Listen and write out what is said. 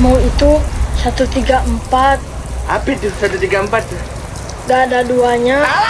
Itu 134. Apa itu 134? Gak ada duanya. Alah!